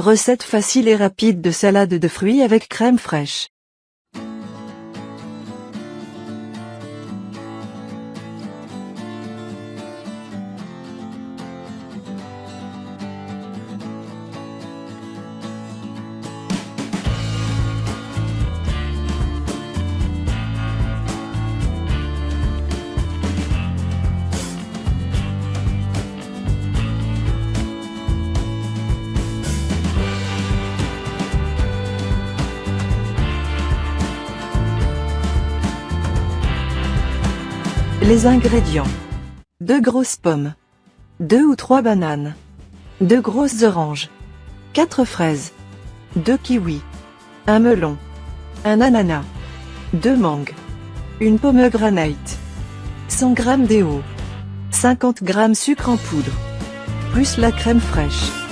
Recette facile et rapide de salade de fruits avec crème fraîche. Les ingrédients. 2 grosses pommes. 2 ou 3 bananes. 2 grosses oranges. 4 fraises. 2 kiwis. Un melon. Un ananas. 2 mangues. Une pomegranate. 100 g d'eau. 50 g sucre en poudre. Plus la crème fraîche.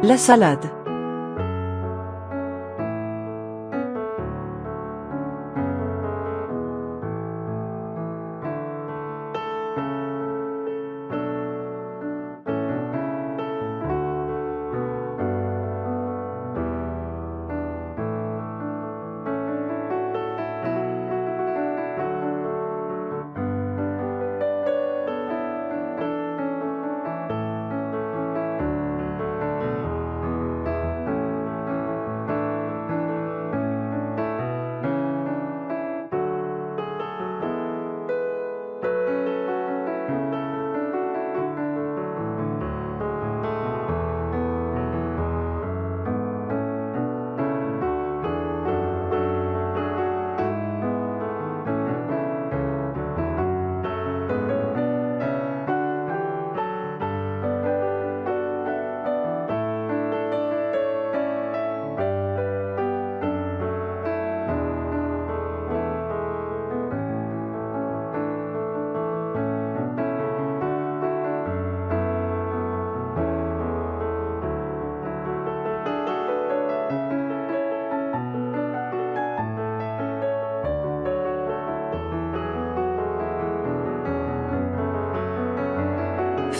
La salade.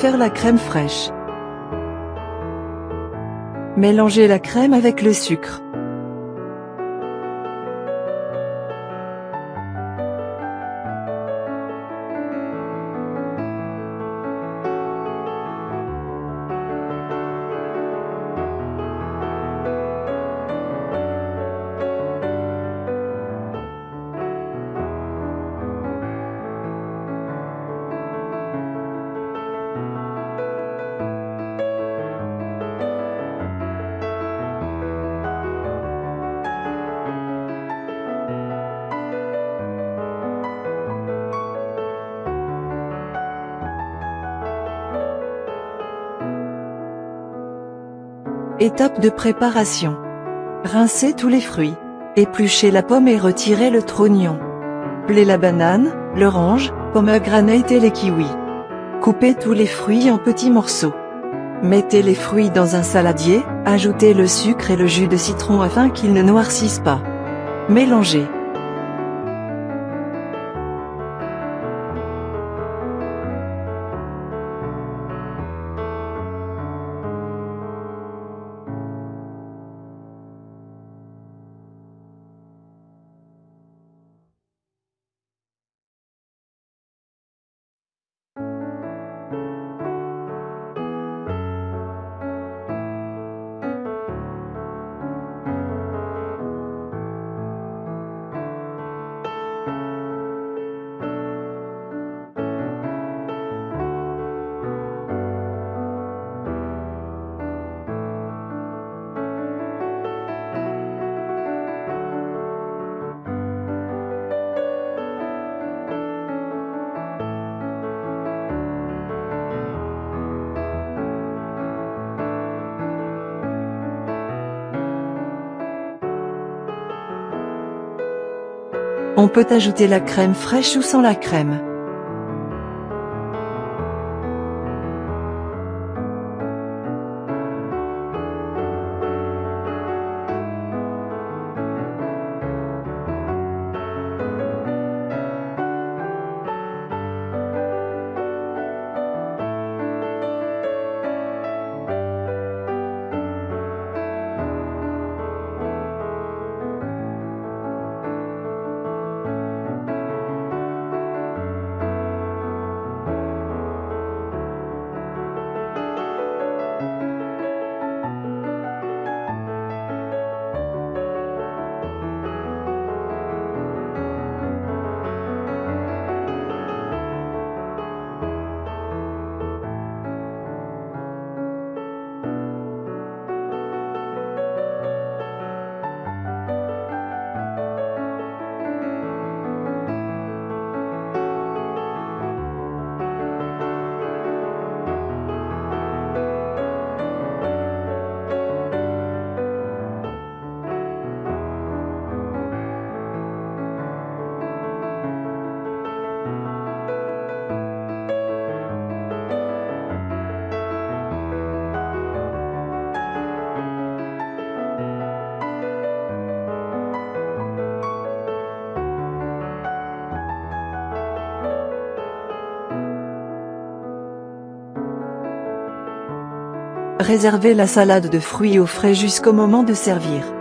Faire la crème fraîche. Mélanger la crème avec le sucre. Étape de préparation. Rincez tous les fruits. Épluchez la pomme et retirez le trognon. Pelez la banane, l'orange, pomegranate et les kiwis. Coupez tous les fruits en petits morceaux. Mettez les fruits dans un saladier, ajoutez le sucre et le jus de citron afin qu'ils ne noircissent pas. Mélangez. On peut ajouter la crème fraîche ou sans la crème. Réservez la salade de fruits au frais jusqu'au moment de servir.